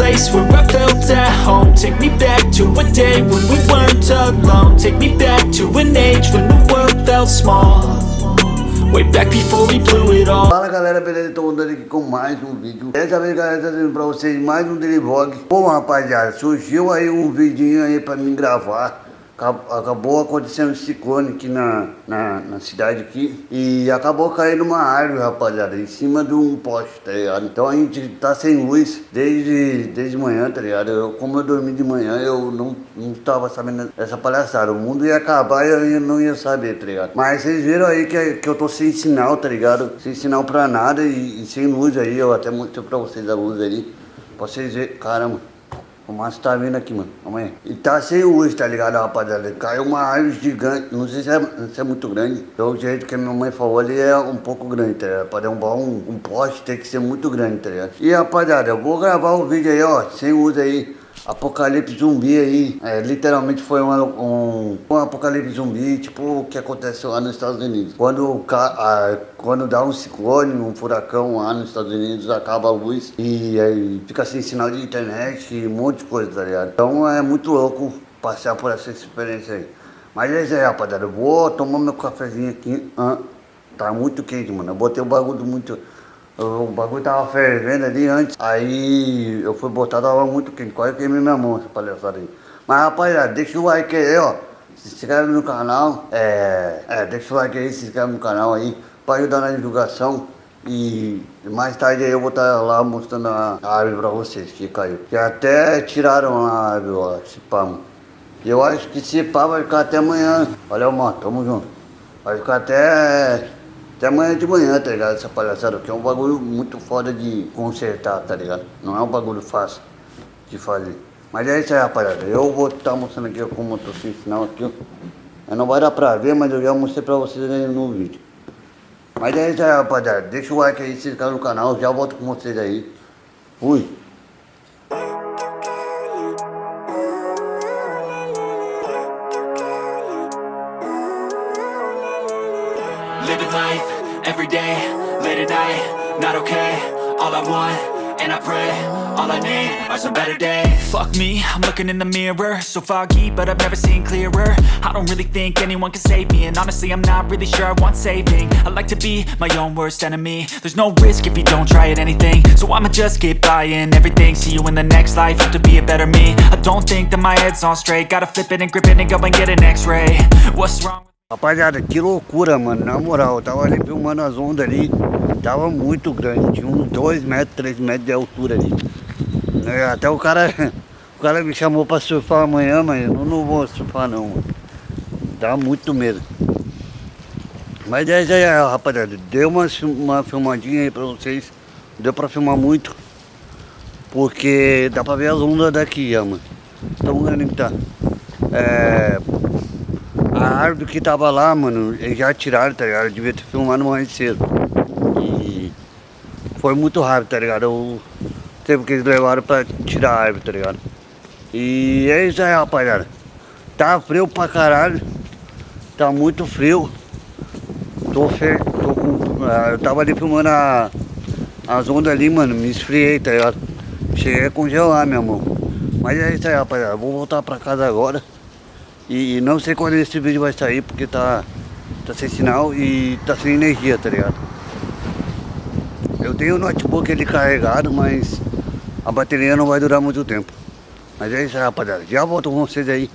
place where I felt at home. Take me back to a day when we weren't alone. Take me back to an age when the world felt small. Way back before we blew it all. Fala galera, beleza? Estou andando aqui com mais um vídeo. Dessa vez galera, trazendo pra vocês mais um daily vlog. Bom rapaziada, surgiu aí um vidinho aí pra mim gravar acabou acontecendo um ciclone aqui na, na, na, cidade aqui e acabou caindo uma árvore, rapaziada, em cima de um poste, tá ligado? Então a gente tá sem luz desde, desde manhã, tá ligado? Eu, como eu dormi de manhã, eu não, não tava sabendo essa palhaçada. O mundo ia acabar e eu não ia saber, tá ligado? Mas vocês viram aí que, que eu tô sem sinal, tá ligado? Sem sinal pra nada e, e sem luz aí, eu até mostrei pra vocês a luz aí. Pra vocês verem, caramba. O Márcio tá vindo aqui, mano. Amanhã. E tá sem luz, tá ligado, rapaziada? Caiu uma árvore gigante. Não sei se é, se é muito grande. Do jeito que a minha mãe falou ali, é um pouco grande, tá ligado? Pra derrubar um, um poste tem que ser muito grande, tá ligado? E, rapaziada, eu vou gravar o um vídeo aí, ó. Sem luz aí. Apocalipse zumbi aí, é, literalmente foi um, um, um, apocalipse zumbi, tipo o que aconteceu lá nos Estados Unidos. Quando, a, quando dá um ciclone, um furacão lá nos Estados Unidos, acaba a luz e aí fica sem sinal de internet e um monte de coisa, tá ligado? Então é muito louco passar por essa experiência aí. Mas é isso aí, rapaziada. Eu vou tomar meu cafezinho aqui. Ah, tá muito quente, mano. Eu botei o bagulho muito... O bagulho tava fervendo ali antes, aí eu fui botar, tava muito quente, quase queimei minha mão essa palhaçada aí. Mas rapaziada, deixa o like aí, ó. Se inscreve no canal, é, é, deixa o like aí, se inscreve no canal aí, pra ajudar na divulgação. E mais tarde eu vou estar lá mostrando a árvore pra vocês que caiu. Que até tiraram a árvore, ó, esse pá. Eu acho que esse pá vai ficar até amanhã. Valeu, mano, tamo junto. Vai ficar até até amanhã de manhã, tá ligado? Essa palhaçada, que é um bagulho muito foda de consertar, tá ligado? Não é um bagulho fácil de fazer. Mas é isso aí, rapaziada. Eu vou estar tá mostrando aqui como eu tô sem sinal aqui. Não vai dar pra ver, mas eu já mostrei pra vocês aí no vídeo. Mas é isso aí, rapaziada. Deixa o like aí, se inscreve no canal. Já volto com vocês aí. Fui. Life, every day, late at night, not okay All I want, and I pray, all I need are some better days. Fuck me, I'm looking in the mirror So foggy, but I've never seen clearer. I don't really think anyone can save me And honestly, I'm not really sure I want saving. I like to be my own worst enemy. There's no risk if you don't try at anything. So I'ma just keep buying everything See you in the next life, have to be a better me. I don't think that my head's on straight Gotta flip it and grip it and go and get an x-ray. What's wrong Rapaziada, que loucura, mano. Na moral, eu tava ali filmando as ondas ali. Tava muito grande. Tinha uns 2 metros, 3 metros de altura ali. É, até o cara, o cara me chamou pra surfar amanhã, mas eu não vou surfar não, mano. Dá muito medo. Mas é isso aí, rapaziada. Deu uma, uma filmadinha aí pra vocês. Deu pra filmar muito. Porque dá pra ver as ondas daqui, mano. Tão grande que tá. É a árvore que tava lá, mano, já tiraram, tá ligado? Eu devia ter filmado mais cedo. E foi muito rápido, tá ligado? O tempo que eles levaram pra tirar a árvore, tá ligado? E é isso aí, rapaziada. Tá frio pra caralho. Tá muito frio. Tô, fe... Tô com... Ah, eu tava ali filmando a... as ondas ali, mano. Me esfriei, tá ligado? Cheguei a congelar, meu irmão. Mas é isso aí, rapaziada. Vou voltar pra casa agora. E não sei quando esse vídeo vai sair, porque tá, tá sem sinal e tá sem energia, tá ligado? Eu tenho o notebook ele carregado, mas a bateria não vai durar muito tempo. Mas é isso rapaziada. Já volto com vocês aí.